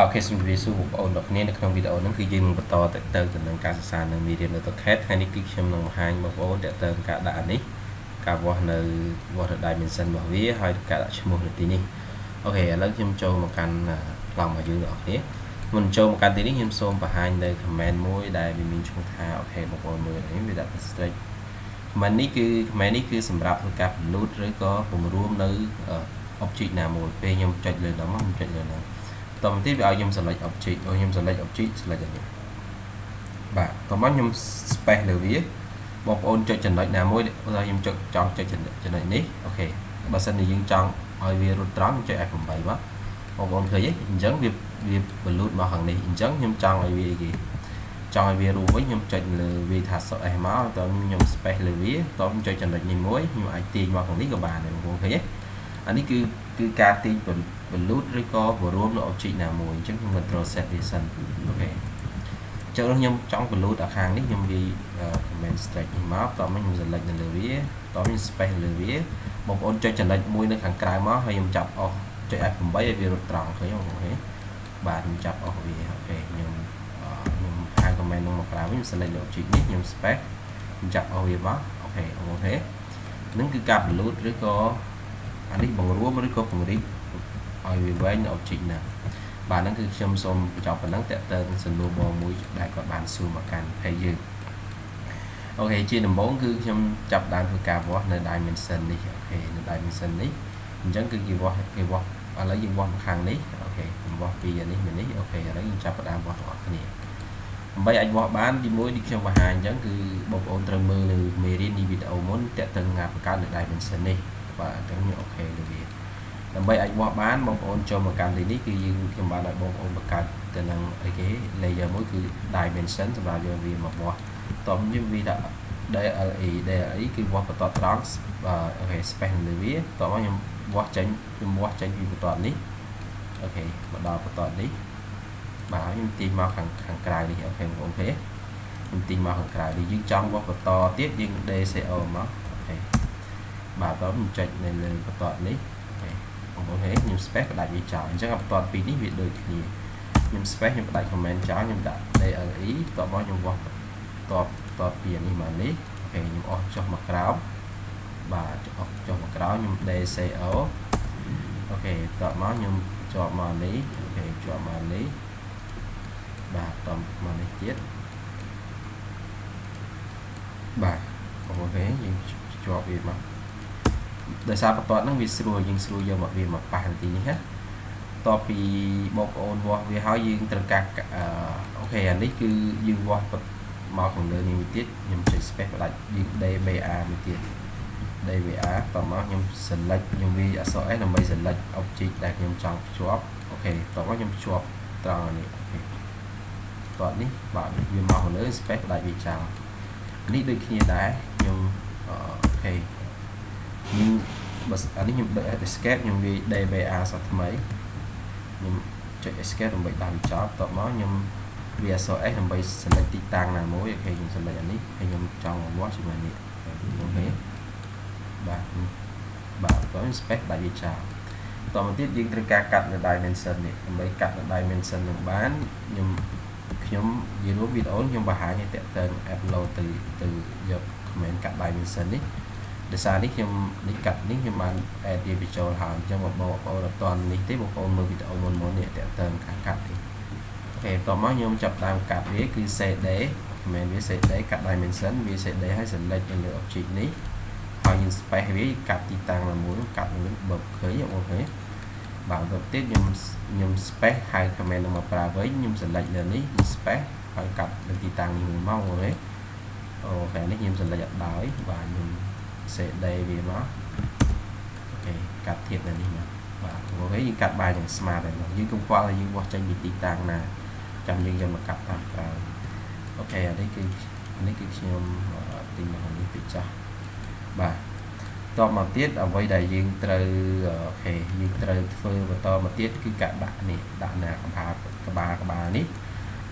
OK សូមជម្រាបសួរបងប្អូនទាំងគ្នានៅក្នុងវីដេអូនេះគឺយើងនឹងបន្តទៅទៅទៅនឹងការសិក្សានៅមេរៀននៅ AutoCAD ថ្ងៃនេះគឺខ្ញុំនឹងបង្ហាញបងប្អូនតើទៅការដាក់នេះការវាស់នៅវាស់នៅ dimension របស់វាហើយការដាក់ឈ្មោះនៅទីនេះ OK ឥឡូវខ្ញុំចូលមកកាន់ប្លង់របស់យើងទាំងអស់គ្នាមុនចូលមកកាន់ទីនេះខ្ញុំសូមបង្ហាញនៅ command មួយដែលវាមានឈ្មោះថា OK បងប្អូនមើលនេះវាដាក់ stretch command នេះគឺ command នេះគឺសម្រាប់ធ្វើការ load ឬក៏បង្រួមនៅ object ណាមួយពេលខ្ញុំចុចលើដល់មកខ្ញុំចុចលើដល់ តមកទៀតវាឲ្យខ្ញុំ select object ឲ្យខ្ញុំ select object select នេះបាទតមកខ្ញុំ space លើវាបងប្អូនចុចចំណុចណាមួយឧទាហរណ៍ខ្ញុំចុចចង់ចុចចំណុចនេះអូខេបើសិនជាយើងចង់ឲ្យវារត់ត្រង់ចុច F8 បាទបងប្អូនឃើញទេអញ្ចឹងវាវា balloon មកខាងនេះអញ្ចឹងខ្ញុំចង់ឲ្យវាគេចង់ឲ្យវារួមវិញខ្ញុំចុចលើវាថា S មកតើខ្ញុំ space លើវាតើខ្ញុំចុចចំណុចនេះមួយខ្ញុំអាចទាញមកខាងនេះក៏បានដែរបងប្អូនឃើញទេ អានេះគឺគឺការទាញ balloon ឬក៏បរួមនៅ object ណាមួយអញ្ចឹងខ្ញុំ control set វាសិនអូខេអញ្ចឹងខ្ញុំចង់ balloon ដល់ខាងនេះខ្ញុំវា command stretch នេះមកតោះមកខ្ញុំ select នៅលើវាតោះខ្ញុំ space លើវាបងប្អូនចុចចំណុចមួយនៅខាងក្រៅមកហើយខ្ញុំចាប់អស់ចុច F8 ឲ្យវារត់ត្រង់ឃើញបងប្អូនបាទខ្ញុំចាប់អស់វាអូខេខ្ញុំខ្ញុំហៅ command នឹងមកក្រៅវិញ select លើ object នេះខ្ញុំ space ខ្ញុំចាប់អស់វាមក OK បងប្អូនហ្នឹងគឺការ balloon ឬក៏ អានេះបង្រួមឬក៏ពង្រីកឲ្យវាវែងនៅ object ណាបាទហ្នឹងគឺខ្ញុំសូមបញ្ចប់ប៉ុណ្ណឹងតើតើសំណួរបងមួយដែលគាត់បានសួរមកកាន់ page យើង OK ជាដំបូងគឺខ្ញុំចាប់ដើមធ្វើការវាស់នៅ dimension នេះ OK នៅ dimension នេះអញ្ចឹងគឺគេវាស់គេវាស់ឥឡូវយើងវាស់ខាងនេះ OK ខ្ញុំវាស់ពីនេះមកនេះ OK ឥឡូវយើងចាប់ផ្ដើមវាស់ទាំងអស់គ្នាដើម្បីអាចវាស់បានទីមួយដូចខ្ញុំបង្ហាញអញ្ចឹងគឺបងប្អូនត្រូវមើលនៅមេរៀននេះវីដេអូមុនតើតើងាបង្កើតនៅ dimension នេះ បាទអញ្ចឹងខ្ញុំ OK លើវាដើម្បីអាចវាស់បានបងប្អូនចូលមកកាន់ទីនេះគឺយើងខ្ញុំបានឲ្យបងប្អូនបង្កើតទៅនឹងអីគេ layer មួយគឺ dimension សម្រាប់យកវាមកវាស់តោះយើងវាដាក់ DLI DLI គឺវាស់បន្តត្រង់OK space លើវាតោះមកខ្ញុំវាស់ចេញខ្ញុំវាស់ចេញពីបន្តនេះ OK មកដល់បន្តនេះបាទខ្ញុំទាញមកខាងខាងក្រៅនេះ OK បងប្អូនទេខ្ញុំទាញមកខាងក្រៅនេះយើងចង់វាស់បន្តទៀតយើង DCO មក OK បាទតោះខ្ញុំចុចនៅលើបន្តនេះបងប្អូនឃើញខ្ញុំ space ផ្ដាច់វាចោលអញ្ចឹងបន្ទាត់ពីនេះវាដូចគ្នាខ្ញុំ space ខ្ញុំផ្ដាច់ command ចោលខ្ញុំដាក់ DLI តបមកខ្ញុំវាស់តបតបពីនេះមកនេះអូខេខ្ញុំអស់ចុះមកក្រោមបាទអស់ចុះមកក្រោមខ្ញុំ DCO អូខេតបមកខ្ញុំជាប់មកនេះអូខេជាប់មកនេះបាទតបមកនេះទៀតបាទបងប្អូនឃើញយើងជាប់វាមក ដោយសារបន្ទាត់ហ្នឹងវាស្រួលយើងស្រួលយកមកវាមកប៉ះនាទីនេះណាតបពីបងប្អូនវាស់វាហើយយើងត្រូវការOK អានេះគឺយើងវាស់មកខាងលើនេះមួយទៀតខ្ញុំចុច space ផ្ដាច់យើង DBA មួយទៀត DBA តមកខ្ញុំ select ខ្ញុំវាយអក្សរ S ដើម្បី select object ដែលខ្ញុំចង់ភ្ជាប់ OK តមកខ្ញុំភ្ជាប់ត្រង់នេះ OK តតនេះបាទវាមកខាងលើ space ផ្ដាច់វាចោលនេះដូចគ្នាដែរខ្ញុំ OK ខ្ញុំបើអានេះខ្ញុំ escape ខ្ញុំវាយ DBA សថ្មីខ្ញុំចុច escape ដើម្បីដាក់វាចប់តបមកខ្ញុំវាយអក្សរ S ដើម្បី select ទីតាំងណាមួយ OK ខ្ញុំ select អានេះហើយខ្ញុំចង់វាស់ជាមួយនេះ OK បាទបាទតោះ space ដាក់វាចោលតមកទៀតយើងត្រូវការកាត់នៅ dimension នេះដើម្បីកាត់នៅ dimension នឹងបានខ្ញុំខ្ញុំនិយាយរួមវីដេអូខ្ញុំបង្ហាញឲ្យតើតើ upload ទៅទៅយក command កាត់ dimension នេះ ដោយសារនេះខ្ញុំនេះកាត់នេះខ្ញុំបាន add វាបញ្ចូលហើយអញ្ចឹងបងប្អូនអត់តន់នេះទេបងប្អូនមើលវីដេអូមុនមុននេះតើតើការកាត់ទេ OK បន្ទាប់មកខ្ញុំចាប់ដើមកាត់វាគឺ CD មិនមែនវាយ CD កាត់ dimension វាយ CD ហើយ select នៅលើ object នេះហើយយើង space វាកាត់ទីតាំងណាមួយកាត់នឹងបើឃើញ OK បាទបន្ទាប់ទៀតខ្ញុំខ្ញុំ space ហៅ command នឹងមកប្រើវិញខ្ញុំ select លើនេះ space ហើយកាត់នៅទីតាំងនេះមួយមក OK OK នេះខ្ញុំ select អត់ដោយបាទខ្ញុំ CD វាមក OK កាត់ធៀបនៅនេះមកបាទ OK យើងកាត់បានយ៉ាងស្មាតហើយយើងកុំខ្វល់ឲ្យយើងវាស់ចេញពីទីតាំងណាចាំយើងយកមកកាត់តាមក្រោយ OK អានេះគឺអានេះគឺខ្ញុំទិញមកនេះពីចាស់បាទតបមកទៀតអ្វីដែលយើងត្រូវ OK យើងត្រូវធ្វើបន្តមកទៀតគឺការដាក់នេះដាក់ណាកម្បាលក្បាលក្បាលនេះ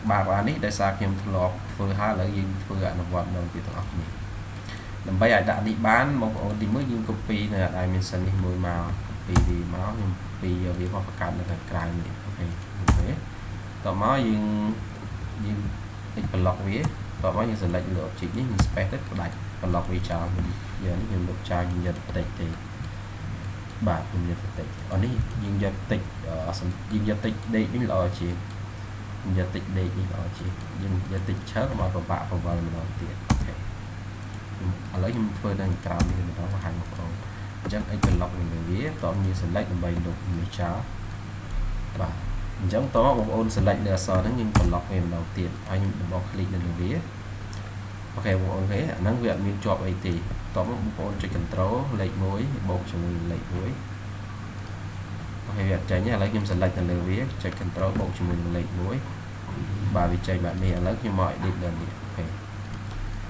ក្បាលក្បាលនេះដោយសារខ្ញុំធ្លាប់ធ្វើហើយឥឡូវយើងធ្វើអនុវត្តនៅទីទាំងអស់គ្នា ដើម្បីឲ្យដាក់នេះបានបងប្អូនទីមួយយើង copy នៅ dimension នេះមួយមក copy វាមកខ្ញុំ copy យកវាមកបង្កើតនៅខាងក្រៅនេះអូខេអូខេតមកយើងយើង x block វាតមកយើង select លើ object នេះយើង space ទៅផ្ដាច់ block វាចោលយើងនេះយើងលុបចោលយើងយកតិចទេបាទខ្ញុំយកតិចអូនេះយើងយកតិចយើងយកតិចដេកនេះល្អជាងយើងយកតិចដេកនេះល្អជាងយើងយកតិចឆើមកប្របាក់ប្រវល់ម្ដងទៀតអូខេ ឥឡូវខ្ញុំធ្វើនៅក្រោមនេះម្ដងបង្ហាញបងប្អូនអញ្ចឹង x block នេះវាតោះយើង select ដើម្បីលុបនេះចោលបាទអញ្ចឹងតោះបងប្អូន select លើអក្សរហ្នឹងយើង block វាម្ដងទៀតហើយខ្ញុំបោះ click នៅលើវាអូខេបងប្អូនគេអាហ្នឹងវាអត់មានជាប់អីទេតោះបងប្អូនចុច control លេខ1បូកជាមួយលេខ1 OK វាអត់ចេញទេឥឡូវខ្ញុំ select នៅលើវាចុច control បូកជាមួយនឹងលេខ1បាទវាចេញបែបនេះឥឡូវខ្ញុំមក edit លើនេះ OK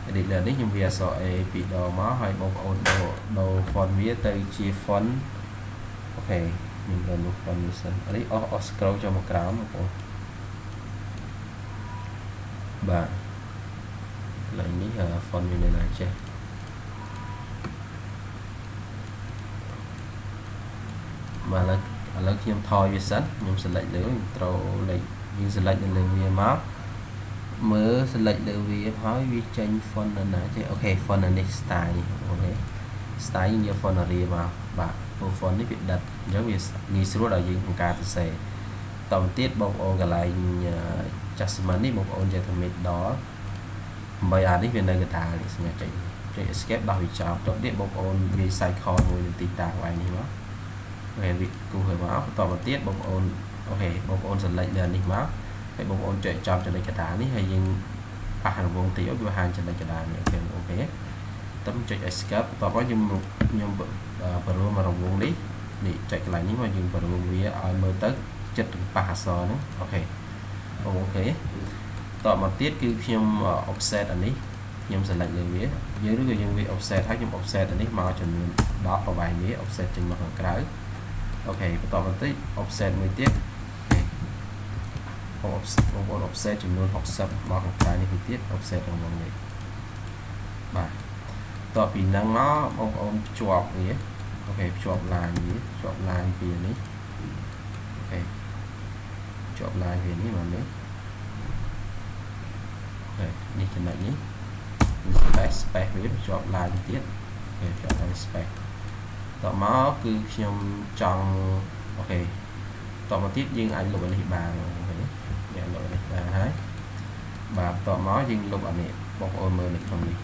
edit លើនេះខ្ញុំវាយអក្សរ A ពីរដងមកហើយបងប្អូនដូរដូរ font វាទៅជា font អូខេខ្ញុំដូរនោះ font នេះសិននេះអស់អស់ scroll ចូលមកក្រោមបងប្អូនបាទកន្លែងនេះ font វានៅណាចេះបាទឥឡូវឥឡូវខ្ញុំថយវាសិនខ្ញុំ select លើត្រូវលេខយើង select នៅលើវាមក មើល select លើវាហើយវាចេញ font នៅណាចេះអូខេ font នៅនេះ style អូខេ style យើងយក font area មកបាទព្រោះ font នេះវាដិតអញ្ចឹងវាងាយស្រួលដល់យើងក្នុងការសរសេរតទៅទៀតបងប្អូនកន្លែង adjustment នេះបងប្អូនយកទៅ middle ដល់ដើម្បីអានេះវានៅកណ្ដាលនេះសញ្ញាចុចចុច escape ដោះវាចោលទៅទៀតបងប្អូនវា cycle មួយនៅទីតាំងវាយនេះមក OK វាគូហើយមកបន្តមកទៀតបងប្អូន OK បងប្អូន select លើនេះមក ហើយបងប្អូនចុចចំចំណុចកណ្ដាលនេះហើយយើងប៉ះរង្វង់តិចឲ្យវាបង្ហាញចំណុចកណ្ដាលនេះ OK OK តើចុច escape បន្តមកខ្ញុំខ្ញុំបង្រួមរង្វង់នេះនេះចុចកន្លែងនេះមកយើងបង្រួមវាឲ្យមើលទៅចិត្តប៉ះអក្សរហ្នឹង OK OK តមកទៀតគឺខ្ញុំ offset អានេះខ្ញុំ select លើវាយើងឬក៏យើងវាយ offset ហើយខ្ញុំ offset អានេះមកចំនួន10ប្រវែងវា offset ចេញមកខាងក្រៅ OK បន្តបន្តិច offset មួយទៀត បងបងប្អូន offset ចំនួន60មកខាងក្រៅនេះទៀត offset របស់នេះបាទតទៅពីហ្នឹងមកបងប្អូនភ្ជាប់វា OK ភ្ជាប់ line វាភ្ជាប់ line ពីនេះ OK ភ្ជាប់ line វានេះមកនេះ OK នេះចំណុចនេះ space space វាភ្ជាប់ line ទៀត OK ភ្ជាប់ line space តមកគឺខ្ញុំចង់ OK តមកទៀតយើងអាចលុបអានេះបានអូខេយើងលុ បអានេះបានហើយបាទតមកយើងលុបអានេះបងប្អូនមើលនៅក្នុងនេះ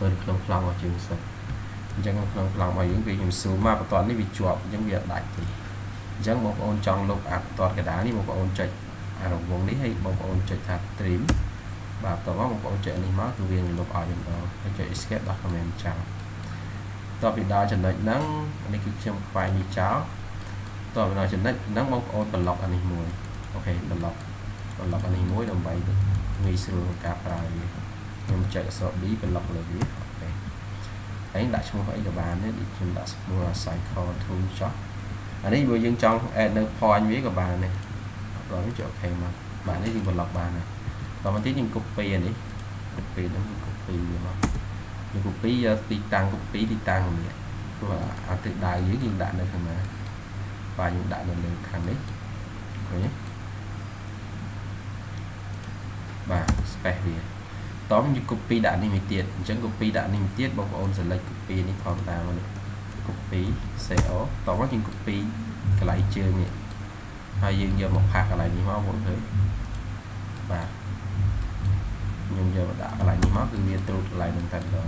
មើលក្នុងខ្លងរបស់យើងសិនអញ្ចឹងក្នុងខ្លងរបស់យើងវាខ្ញុំស៊ូមមកបន្ទាត់នេះវាជាប់អញ្ចឹងវាអត់ដាច់ទេអញ្ចឹងបងប្អូនចង់លុបអាបន្ទាត់កដានេះបងប្អូនចុចអារង្វង់នេះហើយបងប្អូនចុចថា trim បាទតមកបងប្អូនចុចនេះមកគឺវានឹងលុបឲ្យម្ដងហើយចុច escape ដោះ command ចោលតពីដល់ចំណុចហ្នឹងនេះគឺខ្ញុំខ្វែងវាចោលតពីដល់ចំណុចហ្នឹងបងប្អូនប្លុកអានេះមួយ OK block block អានេះមួយដើម្បីងាយស្រួលក្នុងការប្រើវាខ្ញុំចុចអក្សរ B block លើវា OK ហើយដាក់ឈ្មោះអីក៏បានដែរដូចខ្ញុំដាក់ឈ្មោះ circle to ចោះអានេះបើយើងចង់ add នៅ point វាក៏បានដែរដល់នេះចុច OK មកបាទនេះយើងប្លុកបានហើយដល់មកទៀតយើង copy អានេះ copy ហ្នឹង copy វាមកយើង copy យកទីតាំង copy ទីតាំងនេះព្រោះអាទិដៅយើងយើងដាក់នៅខាងណាបាទយើងដាក់នៅលើខាងនេះឃើញទេ បាទ space វាតោះយើង copy ដាក់នេះមួយទៀតអញ្ចឹង copy ដាក់នេះមួយទៀតបងប្អូន select copy នេះផងតាមនេះ copy CO តោះមកយើង copy កន្លែងជើងនេះហើយយើងយកមកផាសកន្លែងនេះមកបងឃើញបាទខ្ញុំយកមកដាក់កន្លែងនេះមកគឺវាត្រួតកន្លែងហ្នឹងតែម្ដង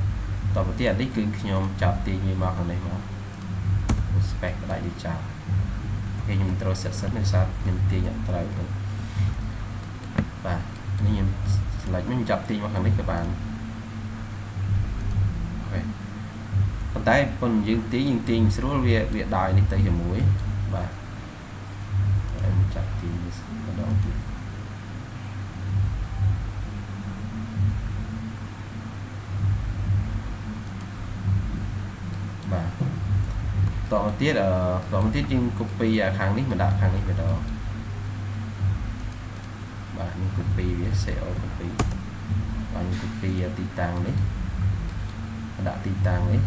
តទៅទៀតអានេះគឺខ្ញុំចាប់ទាញវាមកខាងនេះមក spec បដិយចោលគេខ្ញុំត្រូវ set សិនដោយសារខ្ញុំទាញអត់ត្រូវបាទ នេះខ្ញុំ select ខ្ញុំចាប់ទាញមកខាងនេះក៏បានអូខេប៉ុន្តែប៉ុន្តែយើងទាញយើងទាញស្រួលវាវាដោយនេះទៅជាមួយបាទខ្ញុំចាប់ទាញម្ដងទៀតតមកទៀតអឺតមកទៀតយើង copy ខាងនេះមកដាក់ខាងនេះម្ដងបាទយើង copy វា CO copy បាទយើង copy ទីតាំងនេះដាក់ទីតាំងនេះ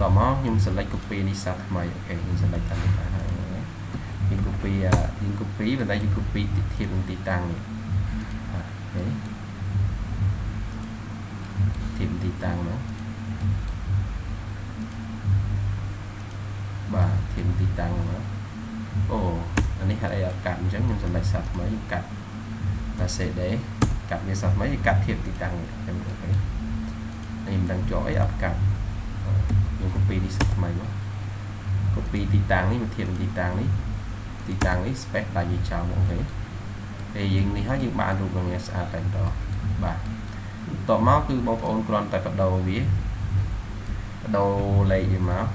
តមកខ្ញុំ select copy នេះសាថ្មីអូខេខ្ញុំ select តាមនេះហើយយើង copy យើង copy ប៉ុន្តែយើង copy ធៀបនឹងទីតាំងនេះបាទអូខេធៀបទីតាំងនោះបាទធៀបទីតាំងមកអូ អានេះហេតុអីអត់កាត់អញ្ចឹងខ្ញុំសម្រេចសាថ្មីកាត់តែ CD កាត់វាសាថ្មីកាត់ធៀបទីតាំងខ្ញុំអូខេនេះមិនដឹងជាប់អីអត់កាត់ខ្ញុំ copy នេះសាថ្មីមក copy ទីតាំងនេះមកធៀបទីតាំងនេះទីតាំងនេះ space ដាច់វាចោលអូខេពេលយើងនេះហើយយើងបានរូបរាងស្អាតតែម្ដងបាទតមកគឺបងប្អូនគ្រាន់តែបដូរវាបដូរលេខវាមក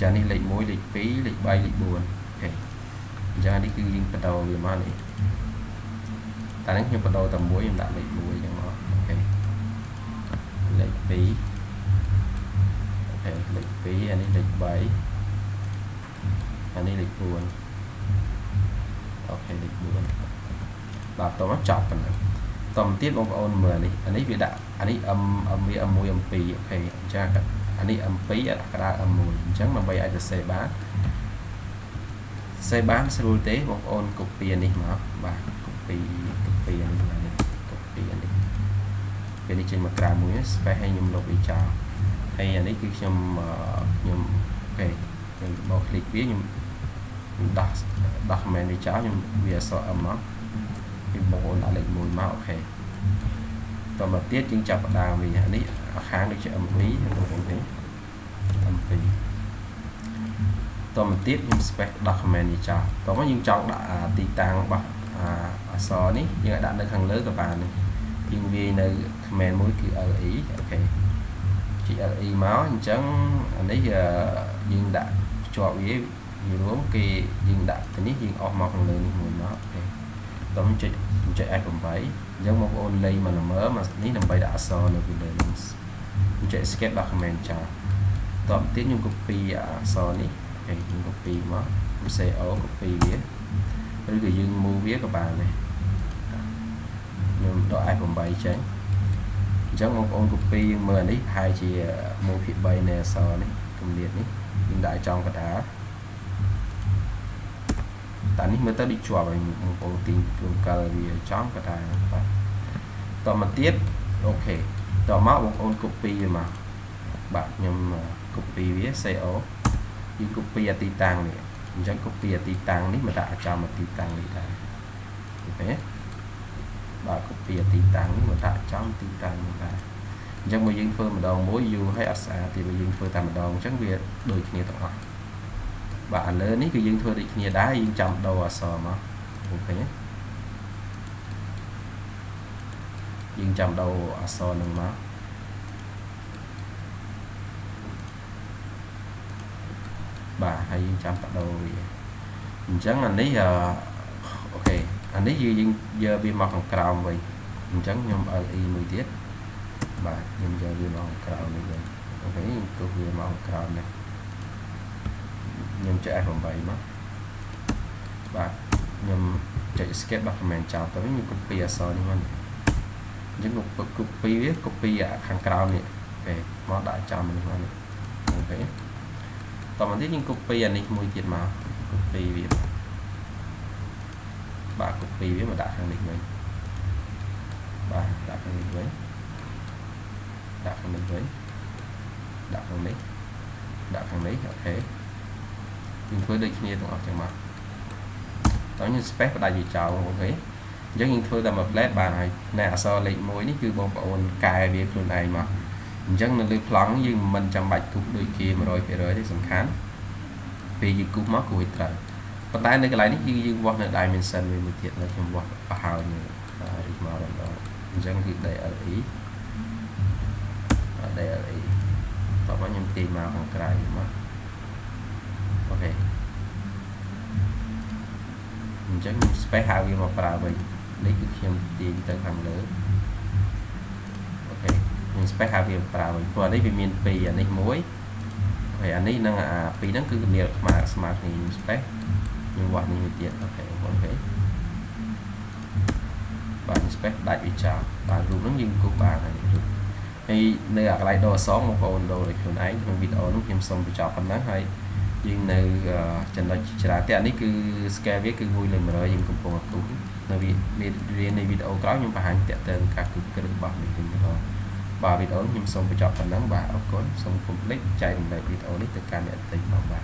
ចានេះលេខ1លេខ2លេខ3លេខ4 អូខេអញ្ចឹងនេះគឺយើងបដូរវាមកនេះតែនេះខ្ញុំបដូរតែមួយខ្ញុំដាក់លេខ1អញ្ចឹងមកអូខេលេខ2អូខេលេខ2អានេះលេខ3អានេះលេខ4អូខេលេខ4បាទតោះមកចប់ប៉ុណ្ណឹងតមកទៀតបងប្អូនមើលនេះអានេះវាដាក់អានេះ M M វា M1 M2 អូខេអញ្ចឹងអានេះ M2 អាកដា M1 អញ្ចឹងដើម្បីឲ្យទៅសេបាន សេបានស្រួលទេបងប្អូន copy នេះមកបាទ copy copy នេះមកនេះ copy នេះពេលនេះចេញមកក្រៅមួយ space ឲ្យខ្ញុំលុបវាចោលហើយអានេះគឺខ្ញុំខ្ញុំអូខេខ្ញុំបោក click វាខ្ញុំដោះដោះ comment វាចោលខ្ញុំវាអក្សរ M មកពីបងប្អូនដាក់លេខ1មកអូខេតមកទៀតយើងចាប់ផ្ដើមវិញនេះខាងដូចជា M2 បងប្អូនទេ M2 តមកទៀតខ្ញុំ space document នេះចោលតមកយើងចង់ដាក់ទីតាំងរបស់អក្សរនេះយើងអាចដាក់នៅខាងលើក៏បានយើងវាយនៅ command មួយគឺ le OK ជា le មកអញ្ចឹងអានេះយើងដាក់ភ្ជាប់វាវារួមគេយើងដាក់ទៅនេះយើងអស់មកខាងលើនេះមួយមក OK តោះចុចចុច F8 អញ្ចឹងបងប្អូនលេងមកល្មើមកនេះដើម្បីដាក់អក្សរនៅពីលើនេះចុច escape document ចោលតោះទៀតខ្ញុំ copy អក្សរនេះ អូខេខ្ញុំ copy មកខ្ញុំ CO copy វាឬក៏យើង move វាក៏បានដែរខ្ញុំដក F8 ចេញអញ្ចឹងបងប្អូន copy យើងមើលនេះប្រហែលជា1ភាគ3នៃអក្សរនេះគម្លាតនេះយើងដាក់ចំកណ្ដាលតែនេះមើលទៅដូចជាប់ហើយបងប្អូនទីជួនកាលវាចំក៏ថាបាទតមកទៀតអូខេតមកបងប្អូន copy វាមកបាទខ្ញុំ copy វា CO យើង copy អាទីតាំងនេះអញ្ចឹង copy អាទីតាំងនេះមកដាក់ចំអាទីតាំងនេះដែរអូខេបាទ copy អាទីតាំងនេះមកដាក់ចំទីតាំងនេះដែរអញ្ចឹងមកយើងធ្វើម្ដងមួយយូរហើយអត់ស្អាតទេបើយើងធ្វើតែម្ដងអញ្ចឹងវាដូចគ្នាទាំងអស់បាទឥឡូវនេះគឺយើងធ្វើដូចគ្នាដែរយើងចាំដូរអក្សរមកអូខេយើងចាំដូរអក្សរនឹងមកបាទហើ យយើងចាំបដូរវាអញ្ចឹងអានេះ OK អានេះយើងយកវាមកខាងក្រោមវិញអញ្ចឹងខ្ញុំ LE មួយទៀតបាទខ្ញុំយកវាមកខាងក្រោមនេះវិញ OK ខ្ញុំទុកវាមកខាងក្រោមនេះខ្ញុំចុច F8 មកបាទខ្ញុំចុច escape document ចោលទៅវិញខ្ញុំ copy អក្សរនេះមកអញ្ចឹង copy វា copy ខាងក្រោមនេះ OKមកដាក់ចំនេះមកនេះ OK តមកទៀតយើង copy អានេះមួយទៀតមក copy វាបាទ copy វាមកដាក់ខាងនេះវិញបាទដាក់ខាងនេះវិញដាក់ខាងនេះវិញដាក់ខាងនេះដាក់ខាងនេះ OK យើងធ្វើដូចគ្នាទាំងអស់ចឹងមកតោះយើង space បដាច់វាចោល OK អញ្ចឹងយើងធ្វើតែមួយ plate បានហើយណែអក្សរលេខ1នេះគឺបងប្អូនកែវាខ្លួនឯងមក អញ្ចឹងនៅលើប្លង់យើងមិនចាំបាច់គូសដូចគេ100%ទេសំខាន់ពេលយើងគូសមកគូសឲ្យត្រូវប៉ុន្តែនៅកន្លែងនេះគឺយើងវាស់នៅ dimension វាមួយទៀតនៅខ្ញុំវាស់បោះហើយនេះរីកមកម្ដងអញ្ចឹងគឺ DLE DLE តោះមកខ្ញុំទាញមកខាងក្រៅមកអូខេអញ្ចឹង space ហៅវាមកប្រើវិញនេះគឺខ្ញុំទាញទៅខាងលើអូ ខេខ្ញុំ space ហៅវាប្រើវិញព្រោះនេះវាមាន2អានេះមួយហើយអានេះនិងអា2ហ្នឹងគឺគម្លាតស្មើស្មើគ្នាខ្ញុំ space ខ្ញុំវាស់នេះមួយទៀត OK OK បាទ space ដាច់វាចោលបាទរូបហ្នឹងយើងគូសបានហើយរូបហើយនៅអាកន្លែងដូរអក្សរបងប្អូនដូរដោយខ្លួនឯងក្នុងវីដេអូនេះខ្ញុំសូមបញ្ចប់ប៉ុណ្ណឹងហើយយើងនៅចំណុចច្រើនតែនេះគឺ scale វាគឺ1លើ100យើងកំពុងអត់គូនៅមេរៀននៃវីដេអូក្រោយខ្ញុំបង្ហាញតាក់ទងការគូគ្រឹះរបស់នេះវិញទៅ បាទវីដេអូខ្ញុំសូមបញ្ចប់ប៉ុណ្ណឹងបាទអរគុណសូមកុំភ្លេចចែករំលែកវីដេអូនេះទៅកាន់អ្នកទិញផងបាទ